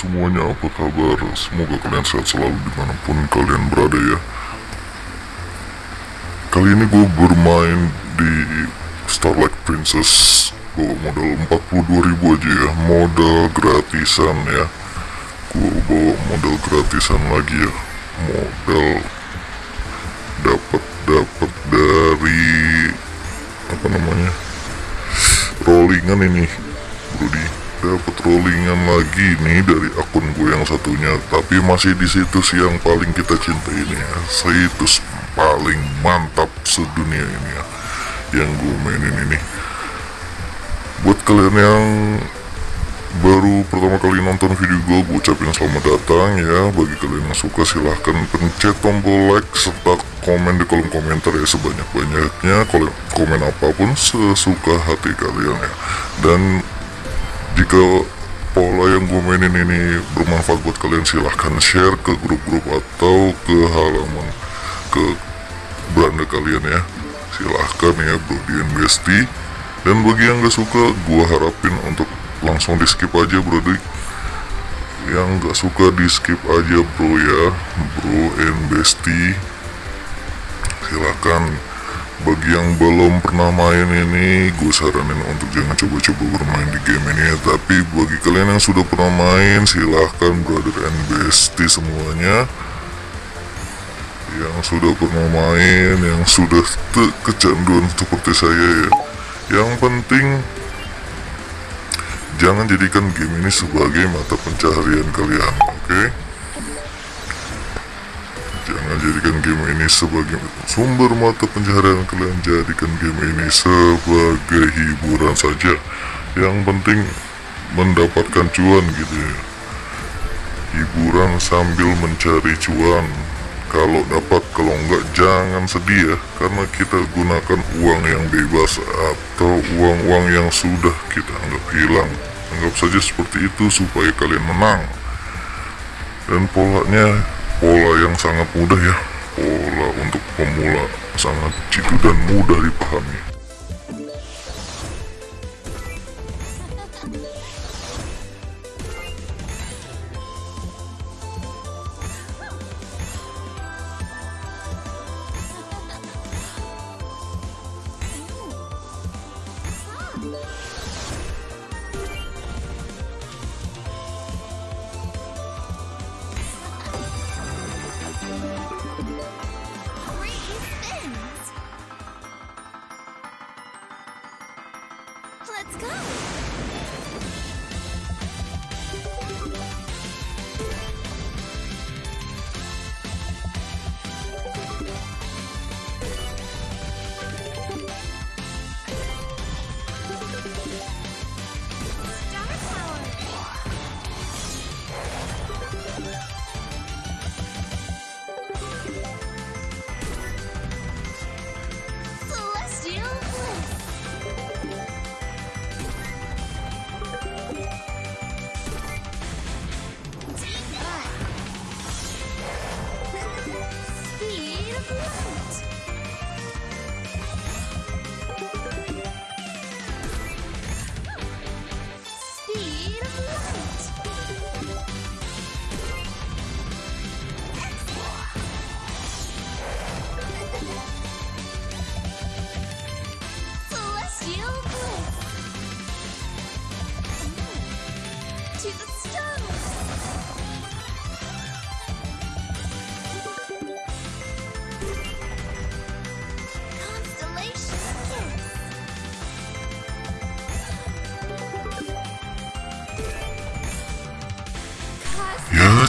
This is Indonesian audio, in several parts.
Semuanya apa kabar? Semoga kalian sehat selalu di mana pun kalian berada ya. Kali ini gue bermain di Starlight Princess Gue modal 42 ribu aja ya. Modal gratisan ya. Gue bawa modal gratisan lagi ya. Modal dapat dapat dari apa namanya rollingan ini Brody dapat rollingan lagi nih dari akun gue yang satunya tapi masih di situs yang paling kita cintai ini ya. Situs paling mantap sedunia ini ya yang gue mainin ini. Buat kalian yang baru pertama kali nonton video gue, gue ucapin selamat datang ya. Bagi kalian yang suka silahkan pencet tombol like serta komen di kolom komentar ya sebanyak-banyaknya. Komen apa pun sesuka hati kalian ya. Dan jika pola yang gue mainin ini bermanfaat buat kalian silahkan share ke grup-grup atau ke halaman ke beranda kalian ya. Silahkan ya bro Dian Besti. Dan bagi yang gak suka gue harapin untuk langsung di skip aja bro Dik. yang gak suka di skip aja bro ya. Bro and silakan bagi yang belum pernah main ini gue saranin untuk jangan coba-coba bermain di game ini ya tapi bagi kalian yang sudah pernah main silahkan brother and bestie semuanya yang sudah pernah main yang sudah kecanduan seperti saya ya yang penting Jangan jadikan game ini sebagai mata pencaharian kalian, oke? Okay? Jadikan game ini sebagai sumber mata pencaharian kalian, jadikan game ini sebagai hiburan saja. Yang penting mendapatkan cuan gitu ya. Hiburan sambil mencari cuan. Kalau dapat, kalau enggak jangan sedih ya, karena kita gunakan uang yang bebas atau uang-uang yang sudah kita anggap hilang anggap saja seperti itu supaya kalian menang dan polanya pola yang sangat mudah ya. Pola untuk pemula sangat jitu dan mudah dipahami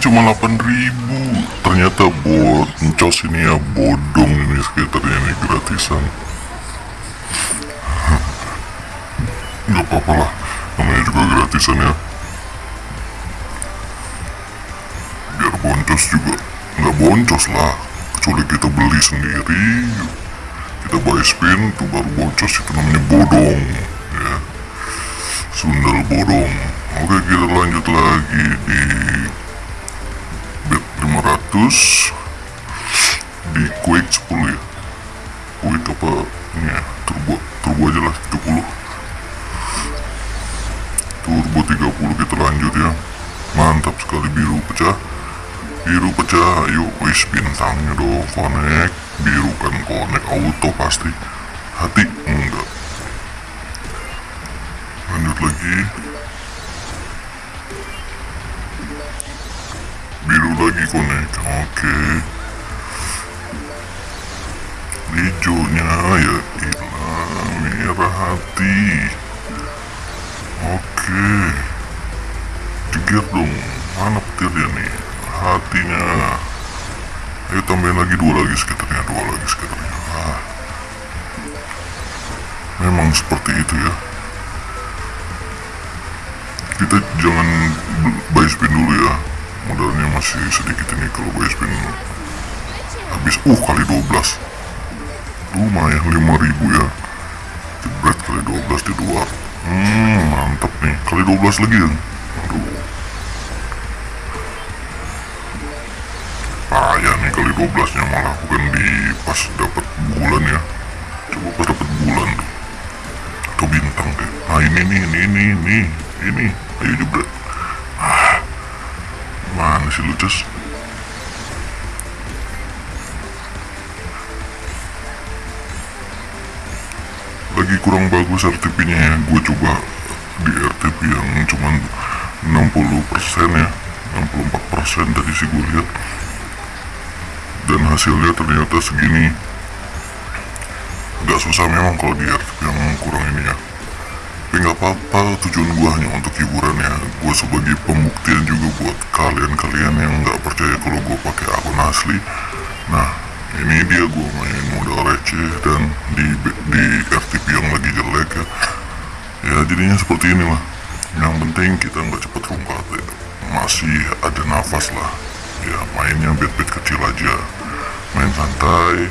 cuma 8000 ternyata buat mencos ini ya bodong ini sekitarnya ini gratisan. Nggak apa-apa lah namanya juga gratisan ya. Biar boncos juga nggak boncos lah. Kecuali kita beli sendiri. Kita buy spin tuh baru boncos itu namanya bodong ya. Sundal bodong. Oke kita lanjut lagi di bet 500 di quick 10 ya? Quick apa ini ya? Turbo turbo aja lah 30 turbo 30 kita lanjut ya. Mantap sekali biru pecah. Biru pecah yuk wis bintangnya dong connect biru kan connect auto pasti. Hati enggak. Lanjut lagi biru lagi connect oke hijaunya ya hilang merah hati? Oke. Jeger dong mana petirnya nih hatinya. Ayo tambahin lagi dua lagi skaternya dua lagi skaternya ah. memang seperti itu ya. Kita jangan b- buy spin dulu ya modalnya masih sedikit ini kalau buy spin habis uh kali 12 lumayan 5000 ya. Jebret kali 12 di luar. Hmm mantap nih. Kali 12 lagi ya? Aduh. Payah nih kali 12 nya malah bukan di pas dapat bulan ya. Coba pas dapat bulan. Tuh atau bintang deh. Nah ini nih ini ini ini. Ini. Ayo jebret bagus RTP nya ya. Gue coba di RTP yang cuman 60% ya. 64% tadi sih gue lihat. Dan hasilnya ternyata segini. Agak susah memang kalau di RTP yang kurang ini ya. Tapi nggak apa-apa tujuan gue hanya untuk hiburan ya. Gue sebagai pembuktian juga buat kalian-kalian santai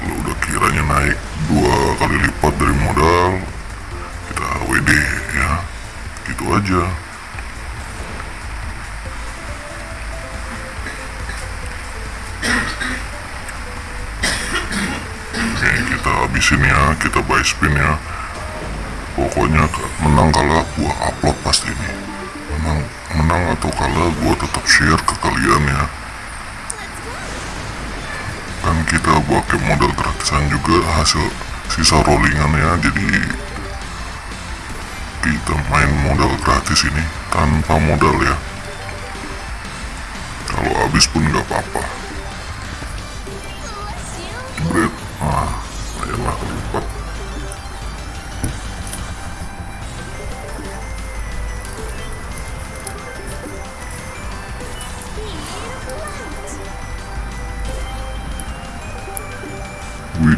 kalau udah kiranya naik dua kali lipat dari modal kita WD ya. Gitu aja. Oke kita habisin ya kita buy spin ya. Pokoknya menang kalah gua upload pasti ini. Menang menang atau kalah gua tetap share ke kalian ya kita pakai modal gratisan juga hasil sisa rollingan ya jadi kita main modal gratis ini tanpa modal ya. Kalau habis pun nggak apa-apa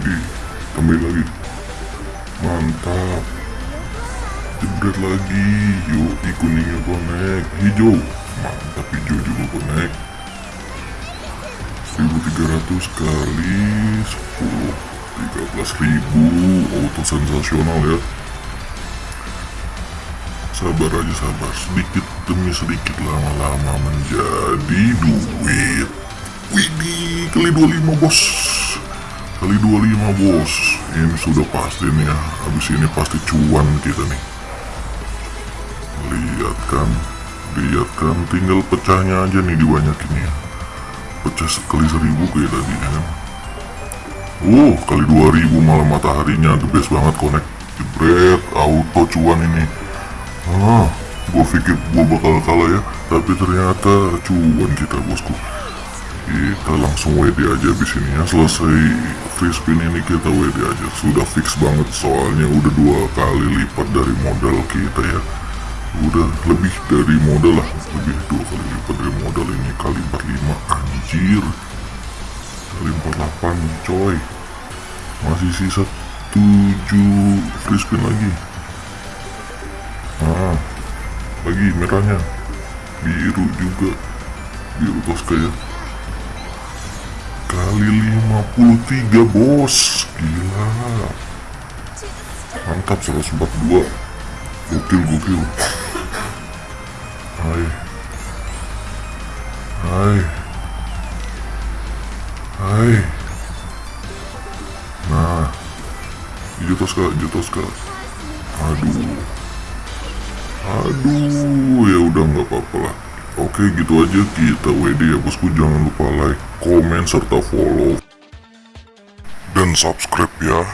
Widih, tambahin lagi. Mantap. Jebret lagi. Yuk, kuningnya connect. Hijau. Mantap, hijau juga connect. 1300 kali 10 13.000 auto sensasional ya sabar aja sabar sedikit demi sedikit lama-lama menjadi duit Widih kali 25 bos kali 25 bos. Ini sudah pasti nih ya. Habis ini pasti cuan kita nih. Lihat kan lihat kan tinggal pecahnya aja nih dibanyakin ya pecah sekali seribu kayak tadi ya kan? Oh kali 2000 malah mataharinya. The best banget connect. Jebret auto cuan ini. Ah gue pikir gue bakal kalah ya. Tapi ternyata cuan kita bosku. Kita langsung WD aja abis ini ya. Selesai free ini kita WD aja. Sudah fix banget soalnya udah dua kali lipat dari modal kita ya. Udah lebih dari modal lah lebih dua kali lipat dari modal ini. Kali 45 anjir. Kali 48 coy. Masih sisa 7 free lagi. Nah lagi merahnya. Biru juga. Biru ya kali 53 bos. Gila. Mantap 142 gokil gokil. Hai. Hai. Hai. Nah. Hijau toska hijau toska aduh. Aduh ya udah nggak apa-apa lah. Oke gitu aja kita WD ya bosku. Jangan lupa like, komen, serta follow. Dan subscribe ya